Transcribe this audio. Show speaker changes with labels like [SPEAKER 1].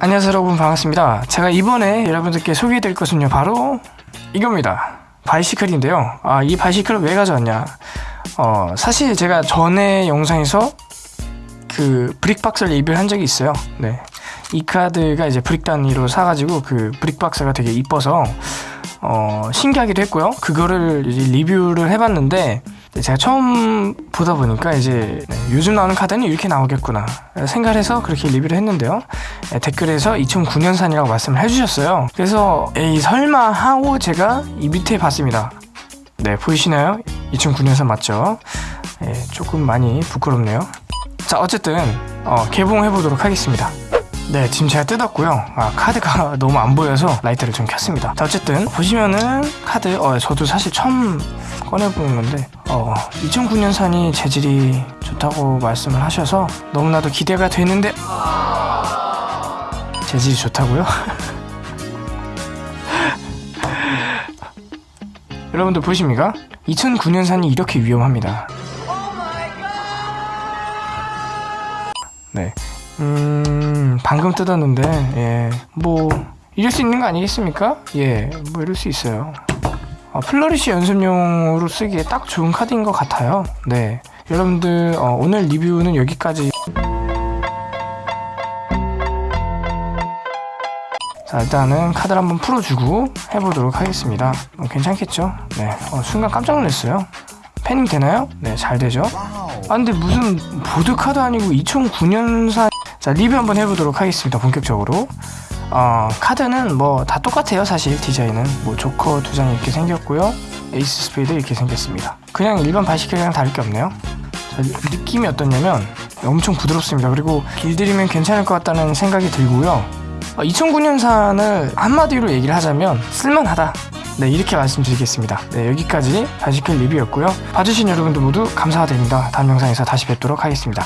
[SPEAKER 1] 안녕하세요 여러분. 반갑습니다. 제가 이번에 여러분들께 소개해드릴 것은요 바로 이겁니다. Bicycle인데요. 아, 이 Bicycle을 왜 가져왔냐? 어, 사실 제가 전에 영상에서 그 brick box를 리뷰를 한 적이 있어요. 네. 이 카드가 이제 brick 단위로 사가지고 그 brick box가 되게 이뻐서 어, 신기하기도 했고요. 그거를 리뷰를 해봤는데 제가 처음 보다 보니까 이제 네, 요즘 나오는 카드는 이렇게 나오겠구나 생각을 해서 그렇게 리뷰를 했는데요. 네, 댓글에서 2009년산이라고 말씀을 해주셨어요. 그래서 에이 설마 하고 제가 이 밑에 봤습니다. 네 보이시나요? 2009년산 맞죠? 네, 조금 많이 부끄럽네요. 자 어쨌든 어, 개봉해 보도록 하겠습니다. 네 지금 제가 뜯었고요. 아, 카드가 너무 안 보여서 라이트를 좀 켰습니다. 자 어쨌든 보시면은 카드 어, 저도 사실 처음 꺼내보는 건데 어, 2009년산이 재질이 좋다고 말씀을 하셔서 너무나도 기대가 되는데 재질이 좋다고요? 여러분들 보십니까? 2009년산이 이렇게 위험합니다 네 음, 방금 뜯었는데, 예, 뭐, 이럴 수 있는 거 아니겠습니까? 예, 뭐 이럴 수 있어요. 어, 플러리시 연습용으로 쓰기에 딱 좋은 카드인 것 같아요. 네. 여러분들, 어, 오늘 리뷰는 여기까지. 자, 일단은 카드를 한번 풀어주고 해보도록 하겠습니다. 어, 괜찮겠죠? 네. 어, 순간 깜짝 놀랐어요. 패닝 되나요? 네, 잘 되죠? 아, 근데 무슨 보드카드 아니고 2009년산 자 리뷰 한번 해보도록 하겠습니다 본격적으로. 어, 카드는 뭐 다 똑같아요 사실. 디자인은. 뭐 조커 두 장 이렇게 생겼고요. 에이스 스페이드 이렇게 생겼습니다. 그냥 일반 Bicycle이랑 다를 게 없네요. 자, 느낌이 어떻냐면 엄청 부드럽습니다. 그리고 길들이면 괜찮을 것 같다는 생각이 들고요. 어, 2009년산을 한마디로 얘기를 하자면 쓸만하다. 네 이렇게 말씀드리겠습니다. 네 여기까지 Bicycle 리뷰였고요. 봐주신 여러분들 모두 감사드립니다. 다음 영상에서 다시 뵙도록 하겠습니다